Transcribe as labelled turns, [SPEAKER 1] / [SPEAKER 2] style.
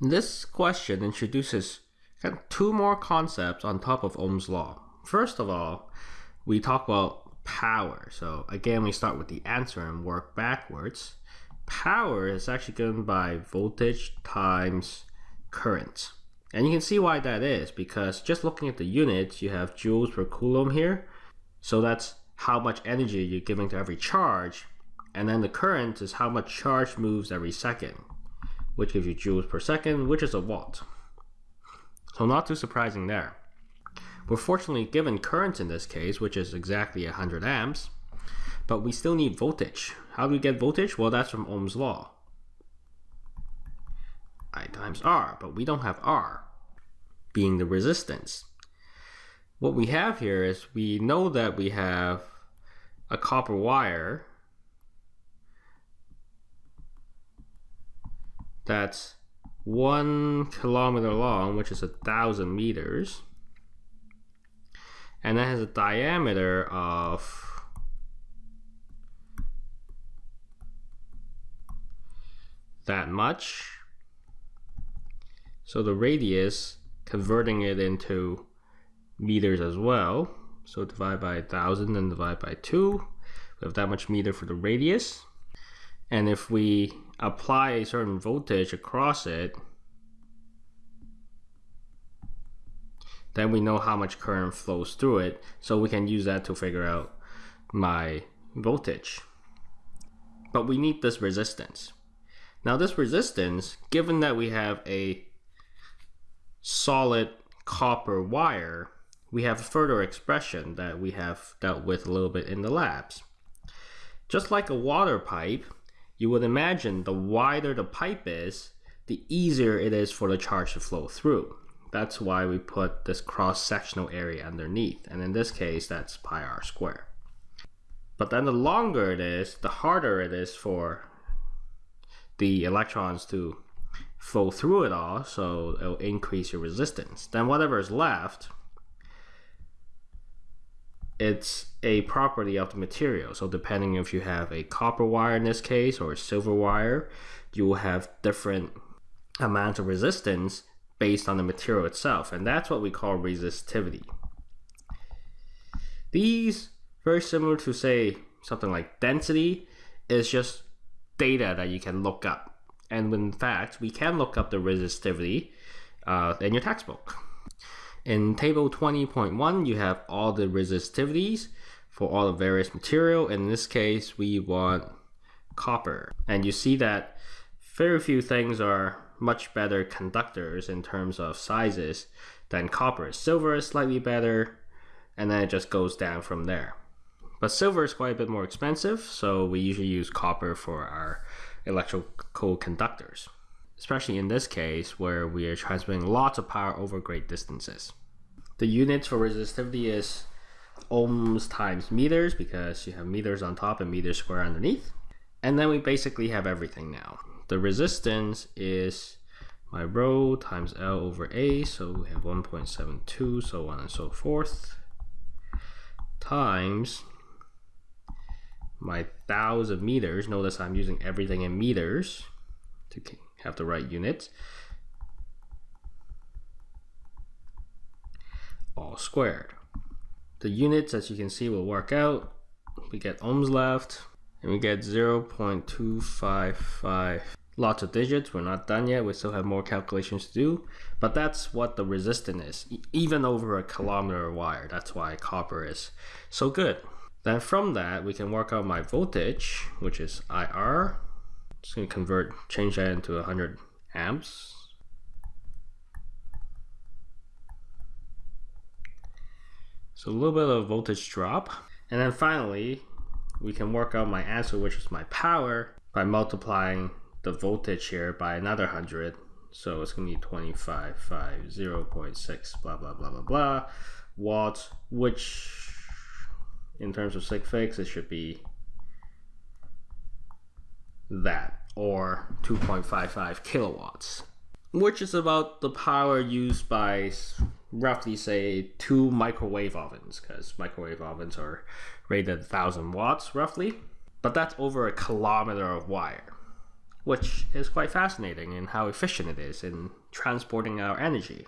[SPEAKER 1] This question introduces kind of two more concepts on top of Ohm's law. First of all, we talk about power. So again, we start with the answer and work backwards. Power is actually given by voltage times current. And you can see why that is because just looking at the units, you have joules per coulomb here. So that's how much energy you're giving to every charge. And then the current is how much charge moves every second, which gives you joules per second, which is a watt. So not too surprising there. We're fortunately given current in this case, which is exactly 100 amps, but we still need voltage. How do we get voltage? Well, that's from Ohm's law. I times R, but we don't have R being the resistance. What we have here is we know that we have a copper wire that's one kilometer long, which is a thousand meters, and that has a diameter of that much so the radius, converting it into meters as well. So divide by 1000 and divide by 2. We have that much meter for the radius. And if we apply a certain voltage across it, then we know how much current flows through it. So we can use that to figure out my voltage. But we need this resistance. Now this resistance, given that we have a solid copper wire, we have a further expression that we have dealt with a little bit in the labs. Just like a water pipe, you would imagine the wider the pipe is, the easier it is for the charge to flow through. That's why we put this cross-sectional area underneath, and in this case, that's pi r squared. But then the longer it is, the harder it is for the electrons to flow through it all, so it'll increase your resistance. Then whatever is left, it's a property of the material. So depending if you have a copper wire in this case or a silver wire, you will have different amounts of resistance based on the material itself. And that's what we call resistivity. These, very similar to say something like density, is just data that you can look up. And in fact, we can look up the resistivity uh, in your textbook. In table 20.1, you have all the resistivities for all the various material. In this case, we want copper. And you see that very few things are much better conductors in terms of sizes than copper. Silver is slightly better, and then it just goes down from there. But silver is quite a bit more expensive, so we usually use copper for our electrical conductors, especially in this case where we are transmitting lots of power over great distances. The units for resistivity is ohms times meters because you have meters on top and meters square underneath. And then we basically have everything now. The resistance is my rho times L over A, so we have 1.72, so on and so forth, times my thousand meters. Notice I'm using everything in meters to have the right units. All squared. The units, as you can see, will work out. We get ohms left, and we get 0.255. Lots of digits, we're not done yet, we still have more calculations to do, but that's what the resistance is, even over a kilometer wire. That's why copper is so good. Then from that, we can work out my voltage, which is IR. Just gonna convert, change that into 100 amps. So a little bit of voltage drop. And then finally, we can work out my answer, which is my power, by multiplying the voltage here by another 100. So it's gonna be 25, 5, 0.6, blah, blah, blah, blah, blah, watts, which in terms of sig figs, it should be that or 2.55 kilowatts, which is about the power used by roughly say two microwave ovens because microwave ovens are rated 1000 watts roughly, but that's over a kilometer of wire, which is quite fascinating in how efficient it is in transporting our energy.